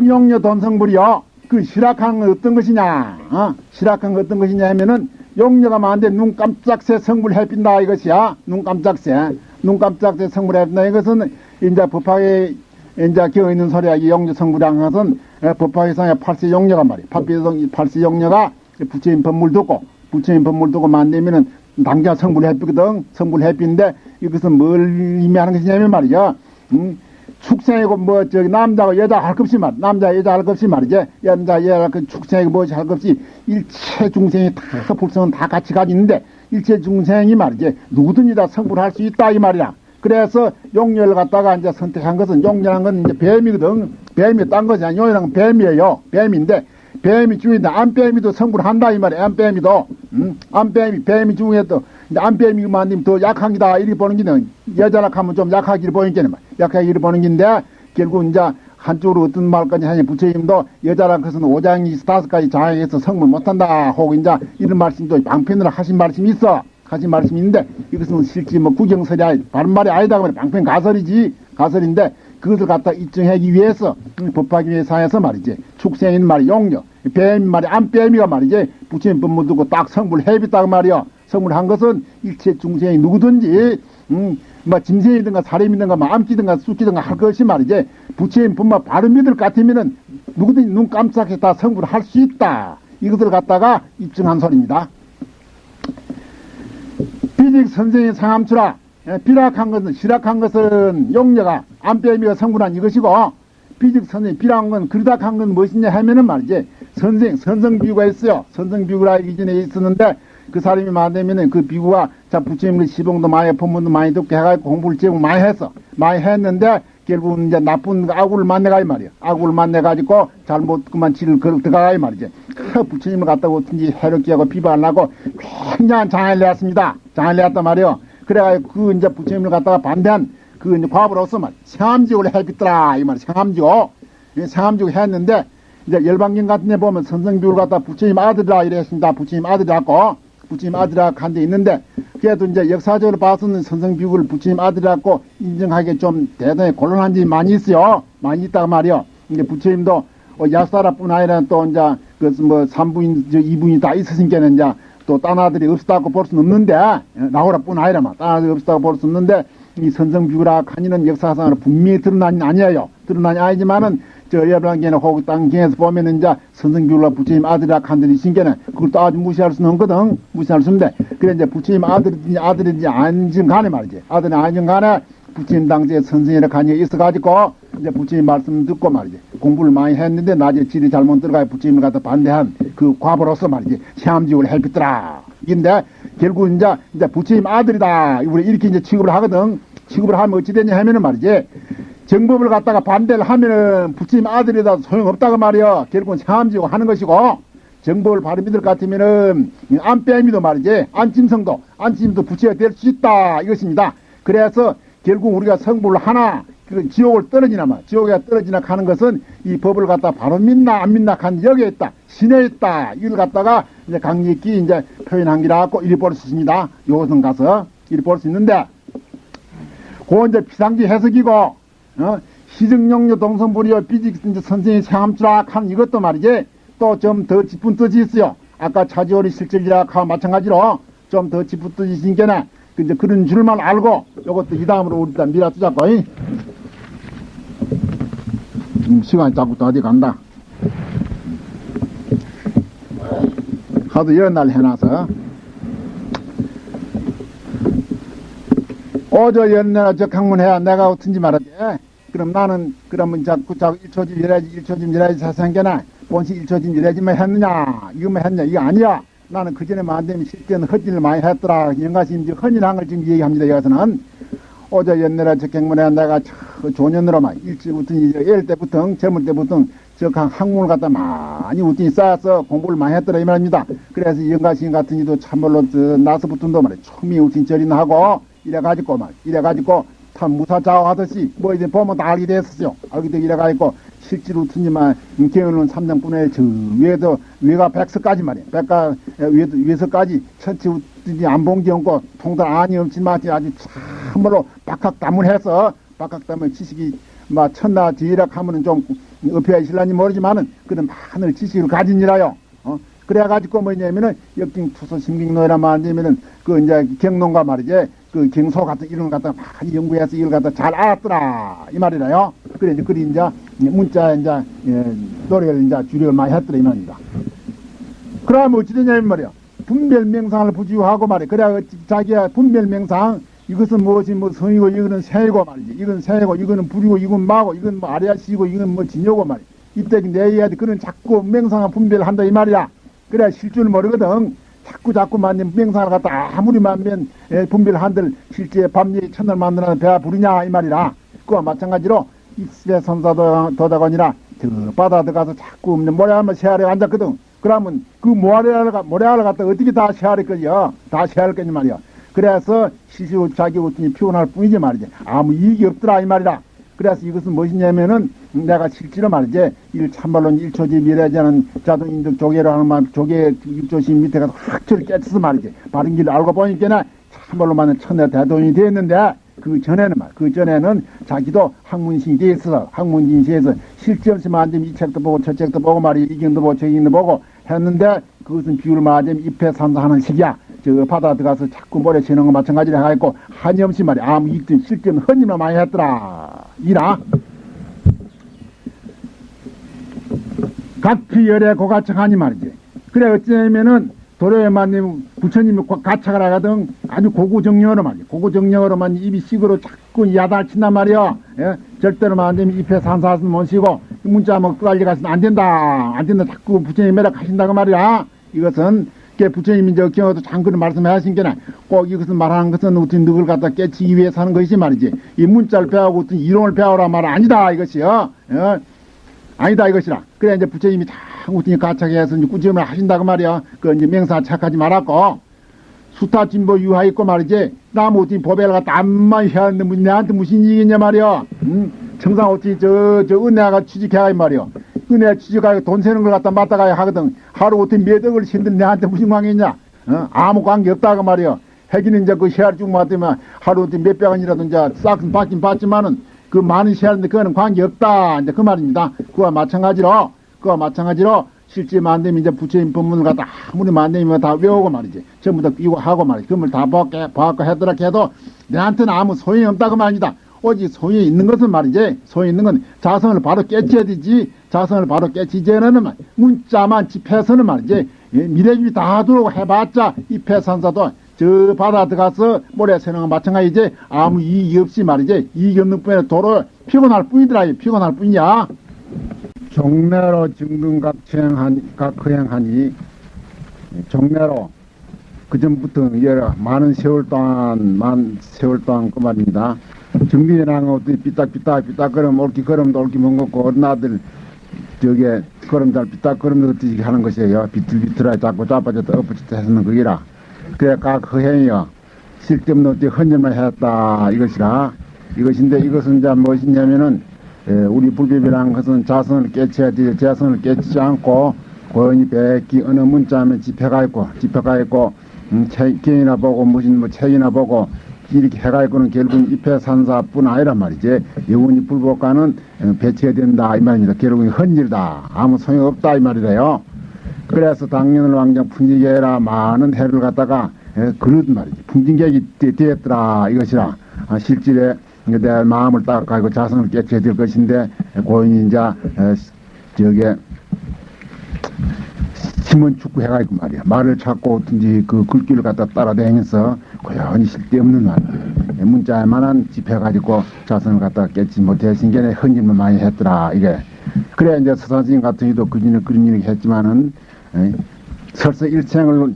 비적용녀 돈성불이요. 그 실학한 건 어떤 것이냐? 어? 실학한 건 어떤 것이냐 하면은 용녀가 많은데 눈 깜짝새 성불 해빈다 이것이야. 눈 깜짝새. 눈 깜짝새 성불 해빈다 이것은 이제 법학에 이제 기어 있는 소리야. 이 용녀 성불이란 것은 에, 법학에서 팔세 용녀가 말이야. 팔세, 용녀가 부처님 법물 듣고 부처님 법물 듣고 만들면은 당장 성불 해비거든. 성불 해비인데 이것은 뭘 의미하는 것이냐면 말이야. 음, 축생이고 뭐 저기 남자고 여자 할것 없이 말 남자 여자 할것 없이 말이지. 남자 여자 그 축생이고 뭐지 할것 없이 일체 중생이 다 불성은 다 같이 가지는데 일체 중생이 말이지 누구든지 다 성불할 수 있다 이 말이야. 그래서 용녀를 갖다가 이제 선택한 것은 용녀란 건 이제 뱀이거든. 뱀이 딴 것이 아니야 건 뱀이에요. 뱀인데 뱀이 중인데 안뱀이도 성불한다 이 말이야. 안뱀이도. 음? 안뱀이 뱀이 중에도 이제 안뱀이만 님 더 약한 기다 이렇게 보는 기는 여자라 하면 좀 약하기를 게는 약하기를 보는 긴데 결국 이제 한쪽으로 어떤 말까지 하냐 부처님도 여자라 것은 오장이 다섯 가지 장애에서 성불 못한다 혹 이제 이런 말씀도 방편으로 하신 말씀이 있어. 하신 말씀이 있는데 이것은 실제 뭐 구경설이 바른 말이 아니다 그래 방편 가설이지. 가설인데 그것을 갖다 입증하기 위해서 음, 위해서 하여서 말이지. 축생인 말이 용녀 뱀 말이 안 뱀이가 말이지. 부처님 법문 두고 딱 성불 해비 딱 말이야 성불한 것은 일체 중생이 누구든지 음, 뭐 짐승이든가 사람이든가 뭐 암기든가 쑥기든가 할 것이 말이지 부처님 법만 바로 믿을 것 같으면은 누구든지 눈 깜짝해 다 성불할 수 있다 이것을 갖다가 입증한 소리입니다. 비직 선생의 상암추라 예, 비락한 것은 실학한 것은 용녀가 안빼미가 성불한 이것이고 비직 선생 비락한 건 그르닥한 건 무엇이냐 하면은 말이지 선생 선성비구가 있어요 선성비구라 이전에 있었는데 그 사람이 만들면은 그 비구가 자 부처님의 시봉도 많이 법문도 많이 듣게 해가지고 공부를 제법 많이 했어 많이 했는데 결국 이제 나쁜 악우를 만나가 이 말이야 악우를 만나가지고 잘못 그만 지를 걸 들어가 이 말이지. 그 부처님을 갖다가 어떤지 해롭게 하고 비방하려고 굉장한 장애를 내었습니다. 장애를 내었단 말이요. 그래가지고 그 이제 부처님을 갖다가 반대한 그 이제 과부로서 말 생암지옥을 해비더라 이 말이야 생암지옥 생암지옥 했는데 이제 열방경 같은 데 보면 선성비를 갖다 부처님 아들이라 이랬습니다. 부처님 아들이라고 부처님 아들이라 한데 있는데 그래도 이제 역사적으로 봐서는 선성비구를 부처님 아들이라고 인정하기 좀 대단히 곤란한 점이 많이 있어요. 많이 있다가 말이요. 이제 부처님도 어, 야사라뿐 아니라 또 이제 그뭐 삼부인 저 이분이 다 있으신께는 이제 또 딴 아들이 없었다고 볼 수는 없는데 나오라뿐 아니라만 딴 아들이 없었다고 볼 수 없는데 이 선성비구라 칸이는 역사상으로 분명히 드러난 아니에요. 드러난 아니지만은 저 여러분께는 혹 땅경에서 보면은 이제 선성비구라 부처님 아들이라 칸들이 신께는 그걸 또 아주 무시할 수는 없거든. 무시할 수 없는데. 그래 이제 부처님 아들인지 아들인지 아닌지 간에 말이지. 아들이 아닌 간에 부처님 당시에 선생이라 간이 있어가지고 이제 부처님 말씀 듣고 말이지. 공부를 많이 했는데 낮에 질이 잘못 들어가 부처님을 갖다 반대한 그 과보로서 말이지. 시암지옥을 헬pis더라. 근데 결국 이제 이제 부처님 아들이다. 우리 이렇게 이제 취급을 하거든. 취급을 하면 어찌 되냐 하면은 말이지 정법을 갖다가 반대를 하면은 부처님 아들이다 소용없다고 말이야 결국은 시암지옥 하는 것이고 정법을 바로 믿을 것 같으면은 안빼미도 말이지 안침성도 안침도 부처가 될 수 있다 이것입니다. 그래서 결국 우리가 성불을 하나 그 지옥을 떨어지나 마 지옥에 떨어지나 하는 것은 이 법을 갖다 바로 믿나 안 믿나 한 여기에 있다 신에 있다 이걸 갖다가 이제 강력히 이제 표현한 기라고 이리 볼 수 있습니다. 요것은 가서 이리 볼 수 있는데 그 이제 비상지 해석이고 어? 시정용료 동성불이여 비직 선생이 하는 이것도 말이지. 또 좀 더 짚은 뜻이 있어요. 아까 차지오리 실질이라고 마찬가지로 좀 더 짚은 뜻이 있으니까 이제 그런 줄만 알고 이것도 이 다음으로 우리 다 밀어주자고. 음, 시간이 자꾸 또 어디 간다. 하도 이런 날 해놔서. 어저 연날 저 강문해야 내가 어떤지 말하지 그럼 나는 그러면 자꾸 자꾸 일초짐 이래야지 일초짐 이래야지 사생겨나 본시 일초짐 이래야지만 했느냐? 이거만 했냐? 이거 아니야. 나는 그전에 만되면 실제는 헛일을 많이 했더라. 영가심 이제 헌일한 걸 지금 얘기합니다 여기서는. 어제 옛날에 저 경문에 내가 저 조년으로만 일찍부터 이제 애 때부터 젊을 때부터 저 학문을 갖다 많이 우진이 쌓아서 공부를 많이 했더라 이 말입니다. 그래서 영가심 같은 이도 참말로 저 나서부터도 말이야. 총미 우진 절이나 하고 이래가지고 말 이래가지고 참 무사자하듯이 뭐 이제 보면 다 알게 됐었어요 알게 되고 이래가지고 실제로 튼지만 개헌은 삼장분의 저 위에도 위가 백서까지 말이야 백가 위에도 위에서까지 천체 우든지 안본 게 없고 통달 아니 없지만 아주 참으로 박학다문해서 박학다문 지식이 막 천나 뒤락 하면은 좀 업혀야 실란지 모르지만은 그런 많은 지식을 가진이라요. 어? 그래가지고 뭐냐면은 역경 투소 심경노이란 말이면은 그 이제 경농가 말이지 그 경소 같은 이런 거 갖다 많이 연구해서 이걸 갖다 잘 알았더라 이 말이라요. 그래 이제 그리 이제 문자 이제 예, 노래를 이제 주력을 많이 했더라 이 말입니다. 그러면 어찌 되냐면 말이야. 분별 명상을 부지하고 말이야. 그래 자기야 분별 명상 이것은 무엇이 뭐 성이고 이거는 새이고 말이지. 이건 새이고 이거는 불이고 이건 마고 이건 뭐 아래아시고 이건 뭐 진요고 말이야. 이때 내야 돼. 그런 자꾸 명상을 분별한다 이 말이야. 그래 실줄 모르거든. 자꾸 자꾸 만든 명상을 갖다 아무리 만면 분별한들 실제 밤일 천을 만드는 배가 부르냐 이 말이라. 그와 마찬가지로 입술에 선사도 더다거니라 저 바다 들어가서 자꾸 없는 모래 한번 세아래 앉았거든. 그러면 그 모래알을, 모래알을 갖다 어떻게 다 세아를 거냐? 다 세아를 거냐 말이야. 그래서 시시로 자기 웃더니 피곤할 뿐이지 말이지. 아무 이익이 없더라 이 말이라. 그래서 이것은 무엇이냐면은 내가 실제로 말이지 일 참말로 일초지 미래자는 자동인들 조개로 하는 말 조개 일조심 밑에 가서 확철 깨쳐서 말이지 바른 길을 알고 보니까 참말로 많은 천내 대동이 되었는데 그 전에는 말, 그 전에는 자기도 학문신이 돼 있어서 학문진시에서 실제 없이 만점 이 책도 보고 저 책도 보고 말이 이경도 보고 저경도 보고 했는데 그것은 비율 만점 입회 산사하는 식이야. 저 바다 들어가서 자꾸 모래 치는 거 마찬가지로 해가지고 한이 없이 말이 아무 이익도 실제는 헌님만 많이 했더라. 이라. 각피열의 고가청하니 말이지. 그래 어찌냐면은 도로에만님 부처님이 가착을 하거든 아주 고구정령으로 말이야 고구정령으로만 입이 식으로 자꾸 야단친단 말이야 예? 절대로 안 되면 입에 못 쉬고 문자 뭐 빨리 가서는 안 된다 안 된다 자꾸 부처님 매력하신다고 말이야 이것은 게 부처님이 저 경우도 잠깐 말씀하신 게나 꼭 이것은 말하는 것은 어떤 누굴 갖다 깨치기 위해서 하는 것이 말이지 이 문자를 배우고 어떤 이론을 배우라 말 아니다 이것이요 예? 아니다 이것이라 그래 이제 부처님이 다 우선이 가착해서 이제 꾸준히 하신다고 말이야. 그 이제 명사 착하지 말았고 수타 진보 유하 있고 말이지. 나무 어떻게 보배를 갖다 암만 해야 하는데 내한테 무슨 이익이냐 말이야. 응? 청상 어떻게 저, 저 은혜가 취직해야 말이야. 은혜 취직하고 돈 세는 걸 갖다 맞다가야 하거든. 하루 어떻게 몇 억을 신들 내한테 무슨 관계냐. 어? 아무 관계 없다고 말이야. 해기는 이제 그 시야를 쭉 맞으면 하루 어떻게 몇백 원이라도 이제 싹은 받긴 받지만은 그 많은 시야인데 그거는 관계 없다. 이제 그 말입니다. 그와 마찬가지로 그와 마찬가지로 실제 만되면 이제 부처님 법문을 갖다 아무리 만되면 다 외우고 말이지. 전부 다 이거 하고 말이지. 그걸 다 벗고 해더라 해도 내한테는 아무 소용이 없다고 말이다. 오직 소용이 있는 것은 말이지. 소용이 있는 건 자성을 바로 깨쳐야 되지. 자성을 바로 깨치지는 말 문자만 집해서는 말이지. 예, 미래주의 다 두고 해봤자 이 폐산사도 저 바다 들어가서 모래 새는 건 마찬가지지. 아무 이익이 없이 말이지. 이익이 없는 뿐에 도로 피곤할 뿐이더라. 피곤할 뿐이야. 종래로 증등각행하니, 각행하니 종래로 그 전부터 여러 많은 세월 동안 만 세월 동안 그 말입니다. 어떻게 삐딱삐딱 삐딱거름 옳기 걸음도 옳기 먹었고 어린 아들 저게 걸음잘 삐딱거름 어떻게 하는 것이에요. 비틀비틀하 자꾸 자빠졌다 엎어졌다 해서는 그기라. 그래 각 허행이요. 쓸데없는 어떻게 헌혈만 했다 이것이라. 이것인데 이것은 이제 무엇이냐면은 예, 우리 불법이라는 것은 자성을 깨쳐야 돼. 자성을 깨치지 않고 고연히 백기 어느 문자하면 집회가 있고 집회가 있고 음, 책이나 보고 무슨 뭐 책이나 보고 이렇게 해가 있고는 결국은 입회 산사뿐 아니란 말이지. 영원히 불법과는 어, 배치해야 된다 이 말입니다. 결국은 헌일다. 아무 소용 없다 이 말이래요. 그래서 당년을 왕정 풍지계라 많은 해를 갖다가 예, 그런 말이지. 풍진객이 되었더라 이것이라 아, 실질에 내 마음을 닦아가지고 자성을 깨쳐야 될 것인데 고인이 이제 저게 심은 축구 해가지고 말이야. 말을 찾고 어떤지 그 글귀를 갖다 따라다니면서 고연히 쓸데없는 말 문자에만한 집해가지고 자성을 갖다 깨지 못해신 게 헌집을 많이 했더라 이게. 그래 이제 서산스님 같은 경우도 그전에 그런 일을 했지만은 설사 일생을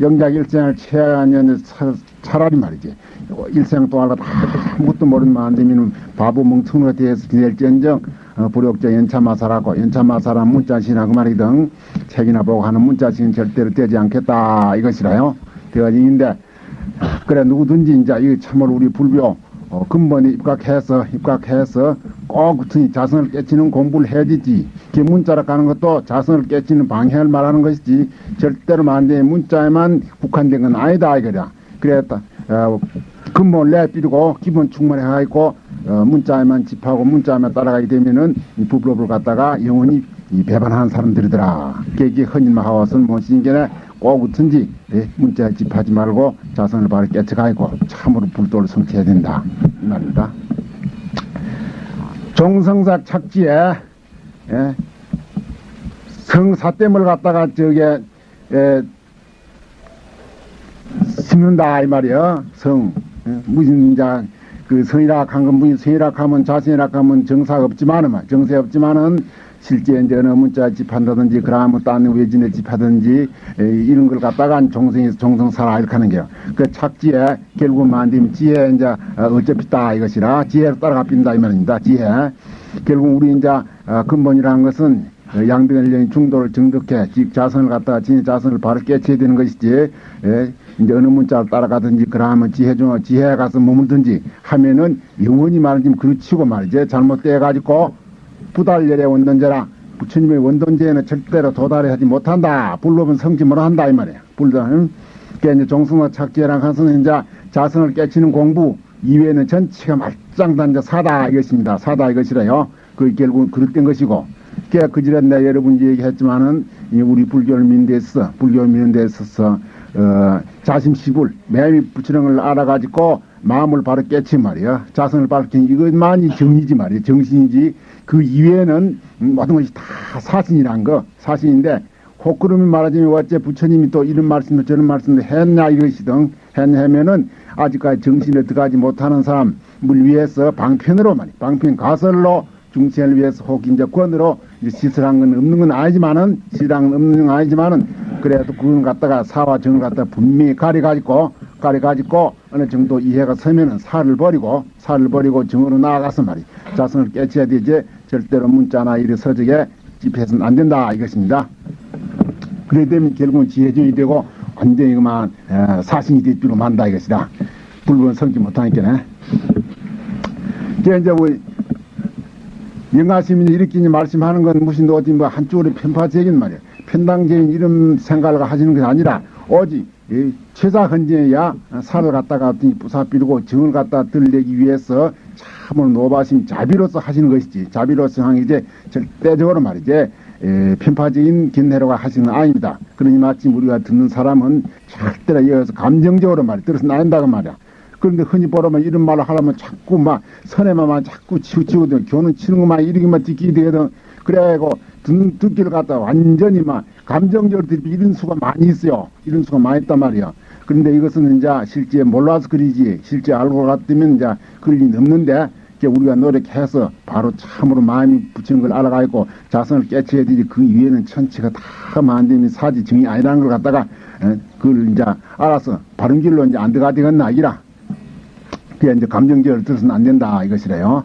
영작 일생을 채하는 차라리 말이지. 일생 동안 아무것도 모르는 만되면 바보 멍청이가 되어서 지낼지언정 어, 불욕자 연차마사라고 연차마사라 문자신하고 말이든 책이나 보고 하는 문자신 절대로 되지 않겠다 이것이라요 되어진인데 그래 누구든지 이제 이 참으로 우리 불교 어, 근본에 입각해서 입각해서 꼭 자성을 깨치는 공부를 해야 되지. 그 문자로 가는 것도 자성을 깨치는 방향을 말하는 것이지 절대로 만대 문자에만 국한된 건 아니다 이거야. 그랬다. 어, 근본 내비리고 기본 충만해 가지고 어, 문자에만 집하고 문자에만 따라가게 되면은 이 부부를 갖다가 영원히 이 배반하는 사람들이더라. 계기 헌인마 하와서는 무엇인게네 꼭 웃든지 예, 문자에 집하지 말고 자선을 바로 깨쳐가고 참으로 불도를 성취해야 된다. 이 말입니다. 종성삭 착지에 예, 성사댐을 갖다가 저게 에, 심는다 이 말이야 성 예, 이제 그 성이라 한건 무슨 성이라 하면 자신이라 하면 정사 없지만은 말, 정세 없지만은 실제 이제 어느 문자 집한다든지 그러면 딴 외진에 집하든지 에, 이런 걸 갖다가 종성에서 종성사라 이렇게 하는 게요. 그 착지에 결국 만dim 지혜 이제 어, 어차피 따 이것이라 지혜로 따라가 빈다 이 말입니다. 지혜. 결국 우리 이제 어, 근본이라는 것은 어, 양변을 중도를 정득해 집 자선을 갖다가 진의 자선을 바로 깨쳐야 되는 것이지 예, 이제 어느 문자를 따라가든지 그러면 지혜 중 지혜에 가서 머물든지 하면은 영원히 말하지 그르치고 말이지. 잘못돼 가지고 부달열의 원돈제라 부처님의 원돈제에는 절대로 도달하지 못한다. 불법은 성지 못한다 이 말이야. 불도는. 그 이제 종승과 착지랑 가서는 이제 자선을 깨치는 공부 이외에는 전체가 말짱단 이제 사다 이것입니다. 사다 이것이래요. 그 결국 그릇된 것이고 그 그지라 내가 여러분이 얘기했지만은 이 우리 데 있어서 어, 자심식을 매미 부처령을 알아가지고 마음을 바로 깨치 말이야. 자선을 밝힌 이것만이 정이지 말이야. 정신이지. 그 이외에는 음, 모든 것이 다 사신이란 거. 사신인데 혹그름이 말하자면 어째 부처님이 또 이런 말씀도 저런 말씀도 했냐 이것이든 했냐면은 아직까지 정신에 들어가지 못하는 사람 물 위해서 방편으로 말이 방편 가설로 중생을 위해서 혹 이제 권으로 이제 시설한 건 없는 건 아니지만은 시랑 없는 건 아니지만은 그래도 그건 갖다가 사와 정을 갖다가 분명히 가려 가지고 가려 가지고 어느 정도 이해가 서면은 사를 버리고 사를 버리고 정으로 나아가서 말이 자선을 깨쳐야 되지 절대로 문자나 이런 서적에 집해서는 안 된다 이것입니다. 그래 되면 결국은 지혜정이 되고 완전히 그만 에, 사신이 될 줄로 만다 이것이다. 불법은 성지 못하니까네. 이제 뭐 영가시민이 이렇게 말씀하는 건 무슨 어디 뭐 한쪽으로 편파적인 말이야. 편당적인 이런 생각을 하시는 게 아니라 오직 이 최사 헌재야 살을 갖다가 어떤 부사비르고 정을 갖다 들내기 위해서 참으로 노바심 자비로서 하시는 것이지 자비로서 게 이제 절대적으로 말이지 에, 편파적인 견해로가 하시는 건 아닙니다. 그러니 마침 우리가 듣는 사람은 절대로 이어서 감정적으로 말이 들어서 나온다고 말이야. 그런데 흔히 보라면 이런 말을 하려면 자꾸 막 선에만 자꾸 치우치거든. 교는 치는 것만 이렇게만 듣기 되거든. 그래가지고 듣, 듣기를 갖다 완전히 막 감정적으로 듣기 이런 수가 많이 있어요. 이런 수가 많이 있단 말이야. 그런데 이것은 이제 실제 몰라서 그리지. 실제 알고 갔다면 이제 그럴 일이 없는데 우리가 노력해서 바로 참으로 마음이 붙이는 걸 알아가지고 자선을 깨쳐야 되지. 그 위에는 천체가 다 만듦이 사지 정이 아니라는 걸 갖다가 에, 그걸 이제 알아서 바른 길로 이제 안 들어가 되겠나 이라. 그게 이제 감정적으로 들어서는 안 된다 이것이래요.